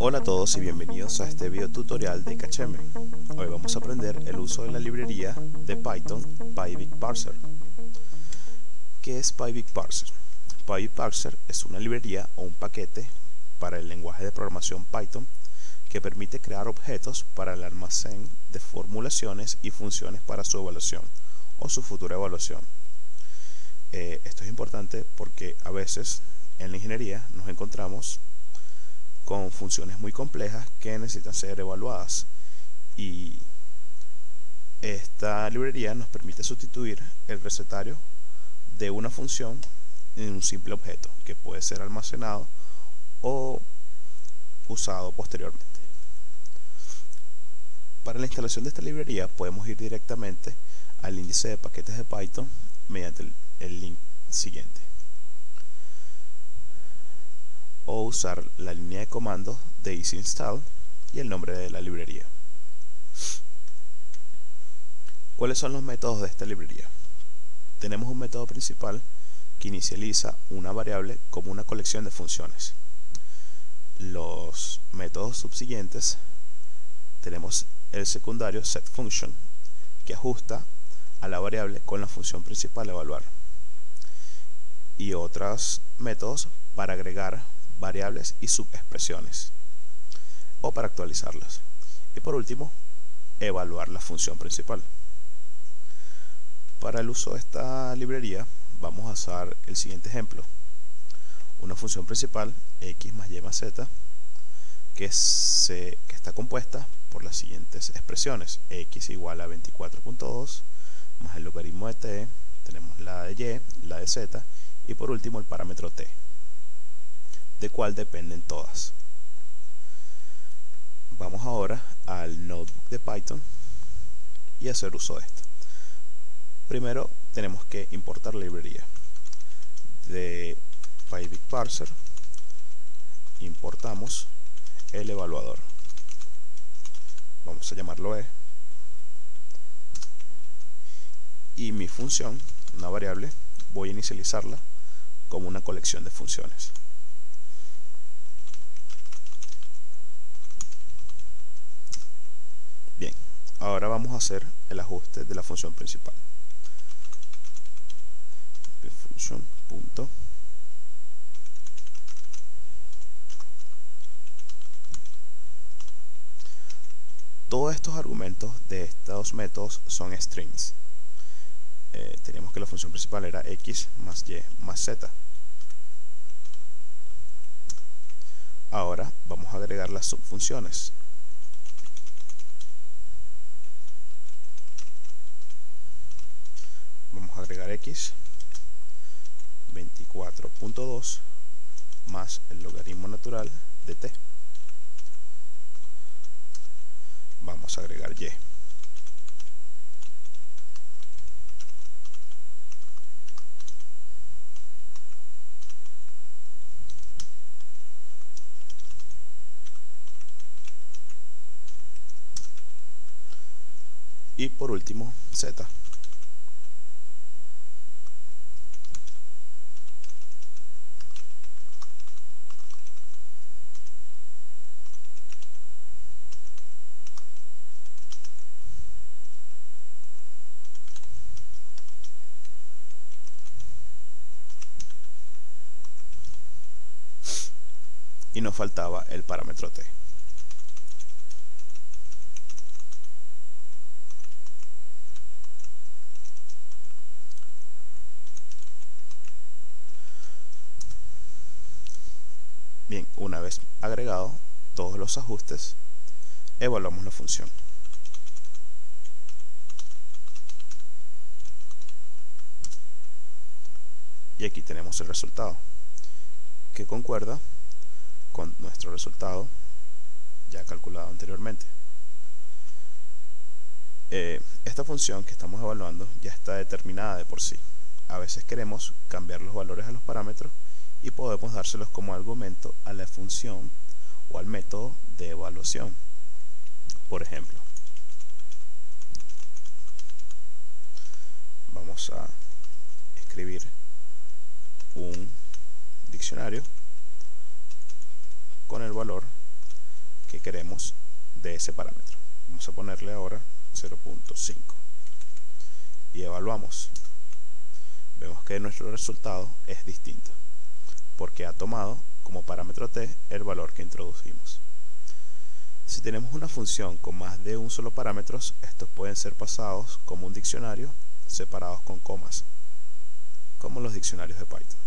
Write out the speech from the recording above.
Hola a todos y bienvenidos a este video tutorial de KHM. Hoy vamos a aprender el uso de la librería de Python PyBigParser. ¿Qué es PyBigParser? PyBigParser es una librería o un paquete para el lenguaje de programación Python que permite crear objetos para el almacén de formulaciones y funciones para su evaluación o su futura evaluación. Eh, esto es importante porque a veces en la ingeniería nos encontramos con funciones muy complejas que necesitan ser evaluadas y esta librería nos permite sustituir el recetario de una función en un simple objeto que puede ser almacenado o usado posteriormente. Para la instalación de esta librería podemos ir directamente al índice de paquetes de Python mediante el link siguiente o usar la línea de comando de easy install y el nombre de la librería. ¿Cuáles son los métodos de esta librería? Tenemos un método principal que inicializa una variable como una colección de funciones. Los métodos subsiguientes tenemos el secundario setFunction que ajusta a la variable con la función principal evaluar y otros métodos para agregar variables y subexpresiones. O para actualizarlas. Y por último evaluar la función principal. Para el uso de esta librería vamos a usar el siguiente ejemplo. Una función principal x más y más z que, se, que está compuesta por las siguientes expresiones. X igual a 24.2 más el logaritmo de t tenemos la de y, la de z y por último el parámetro t de cuál dependen todas. Vamos ahora al notebook de Python y hacer uso de esto. Primero tenemos que importar la librería de PyBigParser. Importamos el evaluador. Vamos a llamarlo E. Y mi función, una variable, voy a inicializarla como una colección de funciones. Ahora vamos a hacer el ajuste de la función principal. Function punto Todos estos argumentos de estos métodos son strings. Eh, tenemos que la función principal era x más y más z. Ahora vamos a agregar las subfunciones. agregar x 24.2 más el logaritmo natural de t. Vamos a agregar y. Y por último z y nos faltaba el parámetro t. Bien, una vez agregado todos los ajustes, evaluamos la función. Y aquí tenemos el resultado, que concuerda con nuestro resultado ya calculado anteriormente. Eh, esta función que estamos evaluando ya está determinada de por sí. A veces queremos cambiar los valores a los parámetros y podemos dárselos como argumento a la función o al método de evaluación. Por ejemplo, vamos a escribir un diccionario con el valor que queremos de ese parámetro. Vamos a ponerle ahora 0.5 y evaluamos. Vemos que nuestro resultado es distinto porque ha tomado como parámetro t el valor que introducimos. Si tenemos una función con más de un solo parámetro, estos pueden ser pasados como un diccionario separados con comas, como los diccionarios de Python.